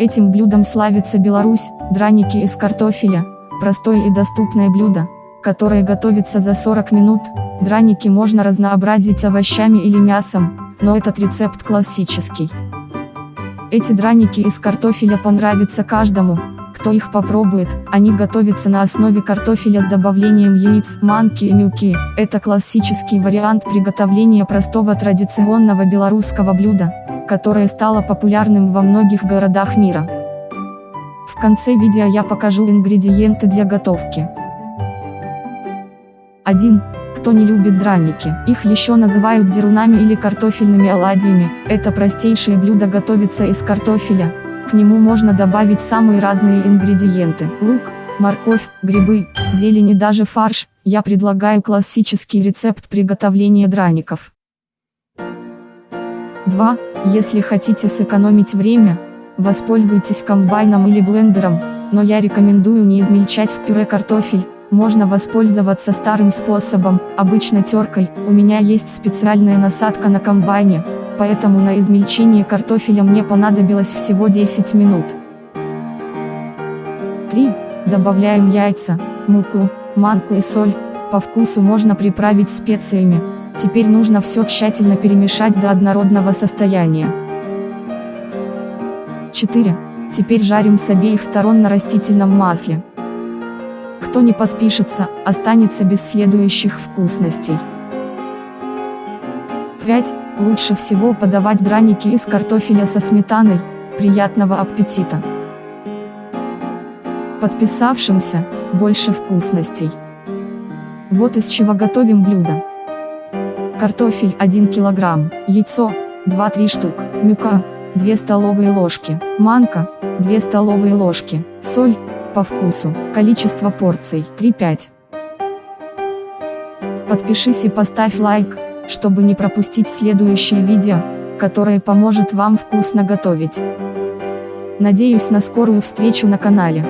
Этим блюдом славится Беларусь, драники из картофеля, простое и доступное блюдо, которое готовится за 40 минут, драники можно разнообразить овощами или мясом, но этот рецепт классический. Эти драники из картофеля понравятся каждому, кто их попробует, они готовятся на основе картофеля с добавлением яиц, манки и мюки. Это классический вариант приготовления простого традиционного белорусского блюда, которое стало популярным во многих городах мира. В конце видео я покажу ингредиенты для готовки. 1. Кто не любит драники, их еще называют дерунами или картофельными оладьями, это простейшее блюдо готовится из картофеля, к нему можно добавить самые разные ингредиенты, лук, морковь, грибы, зелень и даже фарш, я предлагаю классический рецепт приготовления драников. 2. Если хотите сэкономить время, воспользуйтесь комбайном или блендером, но я рекомендую не измельчать в пюре картофель, можно воспользоваться старым способом, обычно теркой, у меня есть специальная насадка на комбайне, поэтому на измельчение картофеля мне понадобилось всего 10 минут. 3. Добавляем яйца, муку, манку и соль, по вкусу можно приправить специями, теперь нужно все тщательно перемешать до однородного состояния. 4. Теперь жарим с обеих сторон на растительном масле. Кто не подпишется, останется без следующих вкусностей. 5. Лучше всего подавать драники из картофеля со сметаной, приятного аппетита! Подписавшимся, больше вкусностей. Вот из чего готовим блюдо. Картофель 1 кг, яйцо, 2-3 штук, мюка, 2 столовые ложки, манка, 2 столовые ложки, соль, по вкусу, количество порций, 3-5. Подпишись и поставь лайк, чтобы не пропустить следующее видео, которое поможет вам вкусно готовить. Надеюсь на скорую встречу на канале.